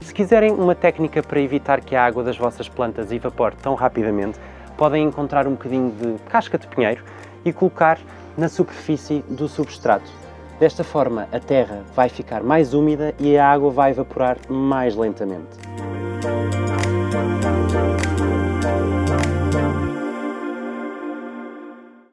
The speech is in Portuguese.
Se quiserem uma técnica para evitar que a água das vossas plantas evapore tão rapidamente, podem encontrar um bocadinho de casca de pinheiro e colocar na superfície do substrato. Desta forma, a terra vai ficar mais úmida e a água vai evaporar mais lentamente.